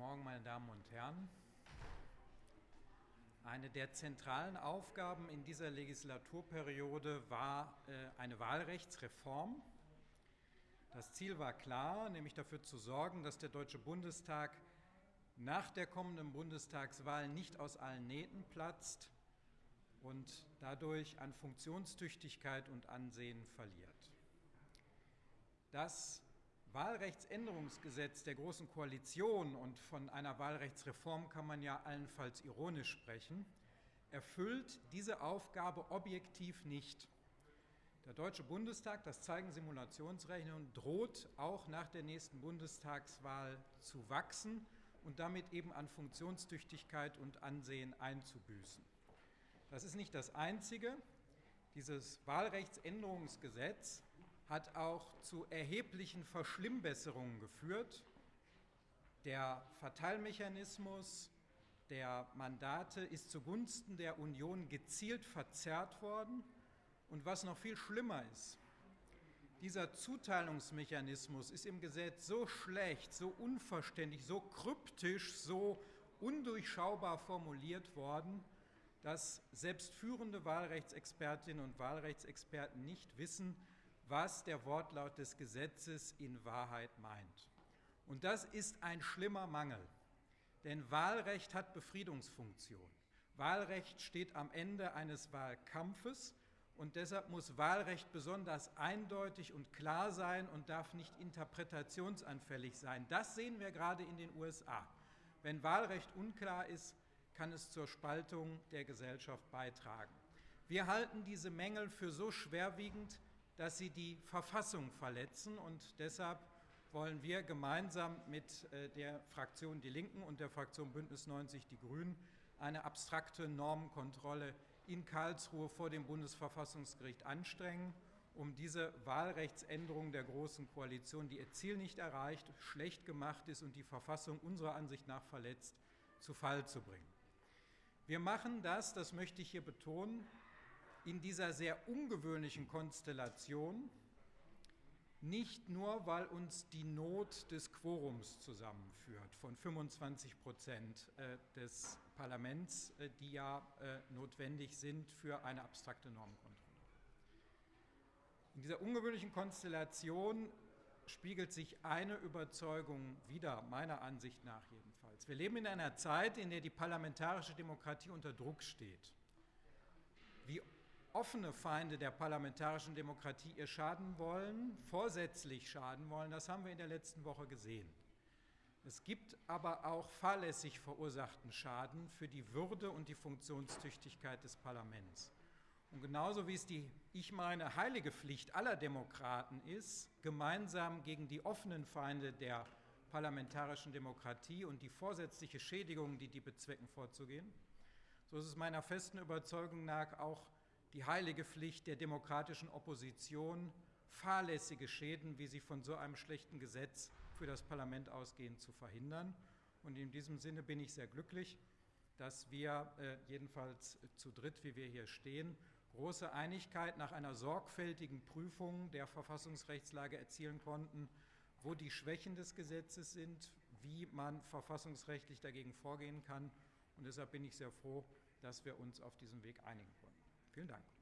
Morgen, meine Damen und Herren. Eine der zentralen Aufgaben in dieser Legislaturperiode war äh, eine Wahlrechtsreform. Das Ziel war klar, nämlich dafür zu sorgen, dass der Deutsche Bundestag nach der kommenden Bundestagswahl nicht aus allen Nähten platzt und dadurch an Funktionstüchtigkeit und Ansehen verliert. Das Wahlrechtsänderungsgesetz der Großen Koalition und von einer Wahlrechtsreform kann man ja allenfalls ironisch sprechen, erfüllt diese Aufgabe objektiv nicht. Der Deutsche Bundestag, das zeigen Simulationsrechnungen, droht auch nach der nächsten Bundestagswahl zu wachsen und damit eben an Funktionstüchtigkeit und Ansehen einzubüßen. Das ist nicht das Einzige. Dieses Wahlrechtsänderungsgesetz hat auch zu erheblichen Verschlimmbesserungen geführt. Der Verteilmechanismus der Mandate ist zugunsten der Union gezielt verzerrt worden. Und was noch viel schlimmer ist, dieser Zuteilungsmechanismus ist im Gesetz so schlecht, so unverständlich, so kryptisch, so undurchschaubar formuliert worden, dass selbst führende Wahlrechtsexpertinnen und Wahlrechtsexperten nicht wissen, was der Wortlaut des Gesetzes in Wahrheit meint. Und das ist ein schlimmer Mangel, denn Wahlrecht hat Befriedungsfunktion. Wahlrecht steht am Ende eines Wahlkampfes und deshalb muss Wahlrecht besonders eindeutig und klar sein und darf nicht interpretationsanfällig sein. Das sehen wir gerade in den USA. Wenn Wahlrecht unklar ist, kann es zur Spaltung der Gesellschaft beitragen. Wir halten diese Mängel für so schwerwiegend, dass sie die Verfassung verletzen. Und deshalb wollen wir gemeinsam mit äh, der Fraktion Die Linken und der Fraktion Bündnis 90 Die Grünen eine abstrakte Normenkontrolle in Karlsruhe vor dem Bundesverfassungsgericht anstrengen, um diese Wahlrechtsänderung der Großen Koalition, die ihr Ziel nicht erreicht, schlecht gemacht ist und die Verfassung unserer Ansicht nach verletzt, zu Fall zu bringen. Wir machen das, das möchte ich hier betonen, in dieser sehr ungewöhnlichen Konstellation nicht nur, weil uns die Not des Quorums zusammenführt von 25 Prozent äh, des Parlaments, äh, die ja äh, notwendig sind für eine abstrakte Normkontrolle. In dieser ungewöhnlichen Konstellation spiegelt sich eine Überzeugung wider, meiner Ansicht nach jedenfalls. Wir leben in einer Zeit, in der die parlamentarische Demokratie unter Druck steht. Wie offene Feinde der parlamentarischen Demokratie ihr schaden wollen, vorsätzlich schaden wollen, das haben wir in der letzten Woche gesehen. Es gibt aber auch fahrlässig verursachten Schaden für die Würde und die Funktionstüchtigkeit des Parlaments. Und genauso wie es die, ich meine, heilige Pflicht aller Demokraten ist, gemeinsam gegen die offenen Feinde der parlamentarischen Demokratie und die vorsätzliche Schädigung, die die bezwecken, vorzugehen, so ist es meiner festen Überzeugung nach auch die heilige Pflicht der demokratischen Opposition, fahrlässige Schäden, wie sie von so einem schlechten Gesetz für das Parlament ausgehen, zu verhindern. Und in diesem Sinne bin ich sehr glücklich, dass wir äh, jedenfalls zu dritt, wie wir hier stehen, große Einigkeit nach einer sorgfältigen Prüfung der Verfassungsrechtslage erzielen konnten, wo die Schwächen des Gesetzes sind, wie man verfassungsrechtlich dagegen vorgehen kann. Und deshalb bin ich sehr froh, dass wir uns auf diesem Weg einigen konnten. Vielen Dank.